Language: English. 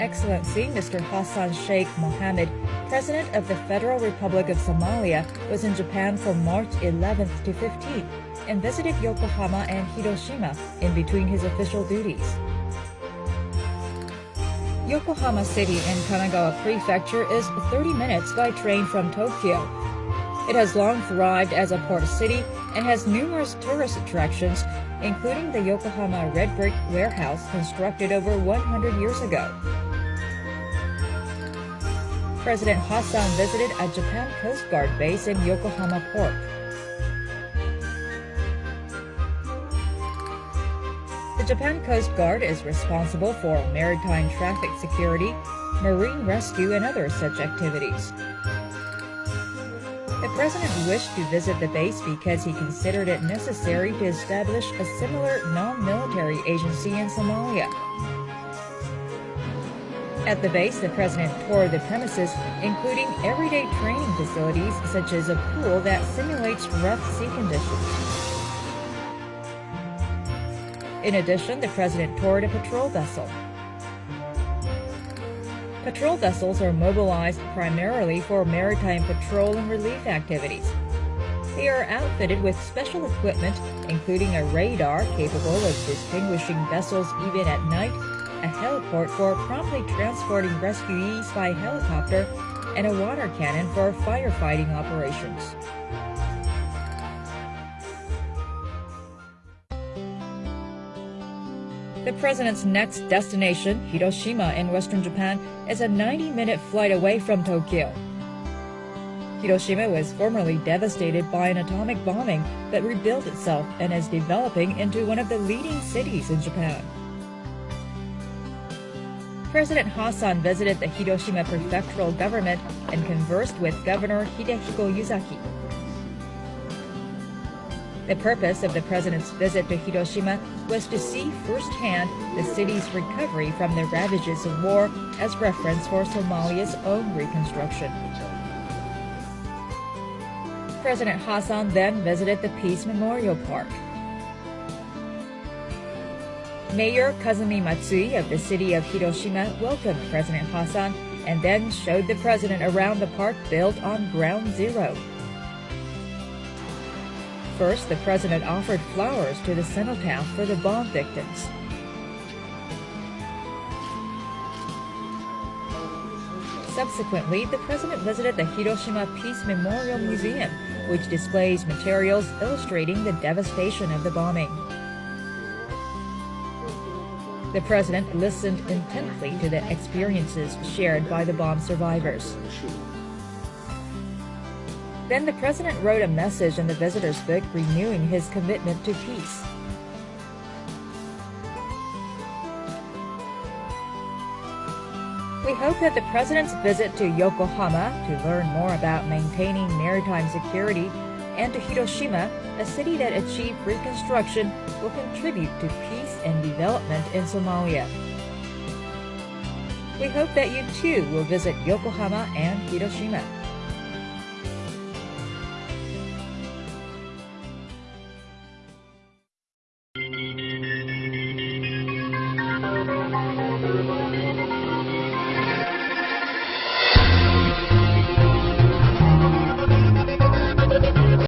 Excellency Mr. Hassan Sheikh Mohamud, President of the Federal Republic of Somalia, was in Japan from March 11th to 15th and visited Yokohama and Hiroshima in between his official duties. Yokohama City in Kanagawa Prefecture is 30 minutes by train from Tokyo. It has long thrived as a port city and has numerous tourist attractions, including the Yokohama Red Brick Warehouse constructed over 100 years ago. President Hassan visited a Japan Coast Guard base in Yokohama Port. The Japan Coast Guard is responsible for maritime traffic security, marine rescue, and other such activities. The president wished to visit the base because he considered it necessary to establish a similar non-military agency in Somalia. At the base, the president toured the premises, including everyday training facilities such as a pool that simulates rough sea conditions. In addition, the president toured a patrol vessel. Patrol vessels are mobilized primarily for maritime patrol and relief activities. They are outfitted with special equipment, including a radar capable of distinguishing vessels even at night, a heliport for promptly transporting rescuees by helicopter, and a water cannon for firefighting operations. The president's next destination, Hiroshima in western Japan, is a 90-minute flight away from Tokyo. Hiroshima was formerly devastated by an atomic bombing but rebuilt itself and is developing into one of the leading cities in Japan. President Hassan visited the Hiroshima prefectural government and conversed with Governor Hidehiko Yuzaki. The purpose of the president's visit to Hiroshima was to see firsthand the city's recovery from the ravages of war as reference for Somalia's own reconstruction. President Hassan then visited the Peace Memorial Park. Mayor Kazumi Matsui of the city of Hiroshima welcomed President Hassan and then showed the president around the park built on ground zero. First, the president offered flowers to the cenotaph for the bomb victims. Subsequently, the president visited the Hiroshima Peace Memorial Museum, which displays materials illustrating the devastation of the bombing. The president listened intently to the experiences shared by the bomb survivors. Then the president wrote a message in the visitor's book renewing his commitment to peace. We hope that the president's visit to Yokohama to learn more about maintaining maritime security and to Hiroshima, a city that achieved reconstruction, will contribute to peace and development in Somalia. We hope that you too will visit Yokohama and Hiroshima.